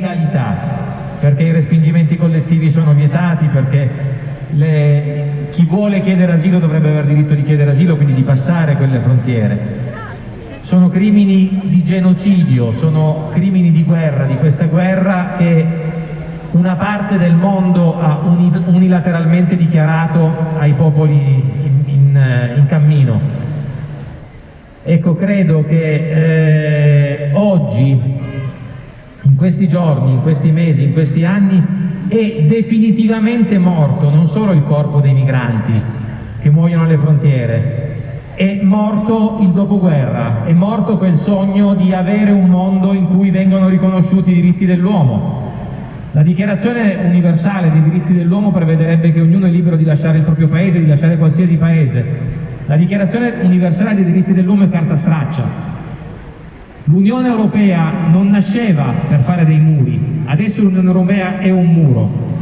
legalità, perché i respingimenti collettivi sono vietati, perché le... chi vuole chiedere asilo dovrebbe aver diritto di chiedere asilo, quindi di passare quelle frontiere. Sono crimini di genocidio, sono crimini di guerra, di questa guerra che una parte del mondo ha unilateralmente dichiarato ai popoli in, in, in cammino. Ecco, credo che eh, oggi, in questi giorni, in questi mesi, in questi anni, è definitivamente morto non solo il corpo dei migranti che muoiono alle frontiere, è morto il dopoguerra, è morto quel sogno di avere un mondo in cui vengono riconosciuti i diritti dell'uomo, la dichiarazione universale dei diritti dell'uomo prevederebbe che ognuno è libero di lasciare il proprio paese, di lasciare qualsiasi paese. La dichiarazione universale dei diritti dell'uomo è carta straccia. L'Unione Europea non nasceva per fare dei muri, adesso l'Unione Europea è un muro,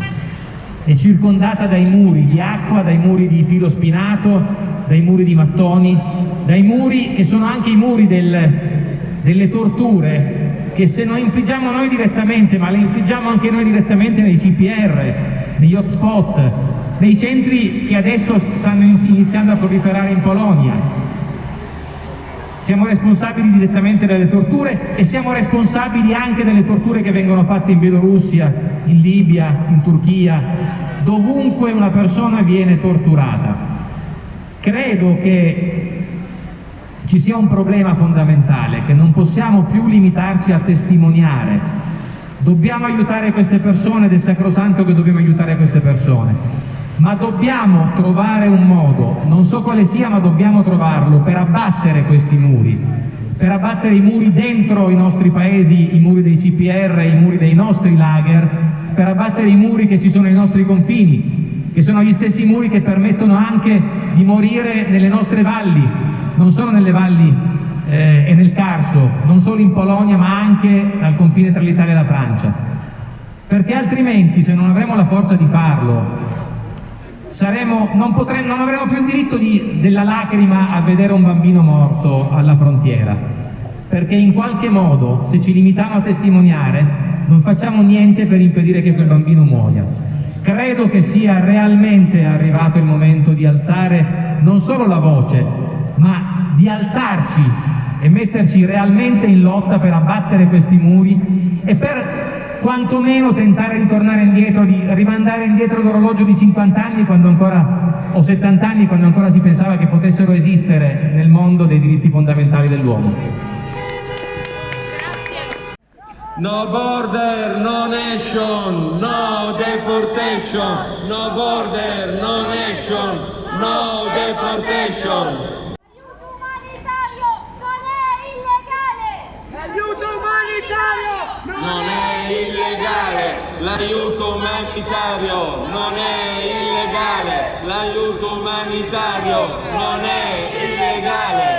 è circondata dai muri di acqua, dai muri di filo spinato, dai muri di mattoni, dai muri che sono anche i muri del, delle torture che se non infliggiamo noi direttamente, ma le infliggiamo anche noi direttamente nei CPR, negli hotspot, nei centri che adesso stanno iniziando a proliferare in Polonia. Siamo responsabili direttamente delle torture e siamo responsabili anche delle torture che vengono fatte in Bielorussia, in Libia, in Turchia, dovunque una persona viene torturata. Credo che ci sia un problema fondamentale, che non possiamo più limitarci a testimoniare. Dobbiamo aiutare queste persone ed è sacrosanto che dobbiamo aiutare queste persone, ma dobbiamo trovare un modo, non so quale sia, ma dobbiamo trovarlo per abbattere questi muri, per abbattere i muri dentro i nostri paesi, i muri dei CPR, i muri dei nostri lager, per abbattere i muri che ci sono ai nostri confini, che sono gli stessi muri che permettono anche di morire nelle nostre valli, non solo nelle valli eh, e nel Carso, non solo in Polonia ma anche al confine tra l'Italia e la Francia. Perché altrimenti se non avremo la forza di farlo saremo, non, potremo, non, avremo più il diritto di, della lacrima a vedere un bambino morto alla frontiera. Perché in qualche modo se ci limitiamo a testimoniare non facciamo niente per impedire che quel bambino muoia. Credo che sia realmente arrivato il momento di alzare non solo la voce, ma di alzarci e metterci realmente in lotta per abbattere questi muri e per quantomeno tentare di tornare indietro, di rimandare indietro l'orologio di 50 anni quando ancora, o 70 anni quando ancora si pensava che potessero esistere nel mondo dei diritti fondamentali dell'uomo. No border, no nation, no deportation, no border, no nation, no deportation. non è illegale, l'aiuto umanitario non è illegale, l'aiuto umanitario non è illegale.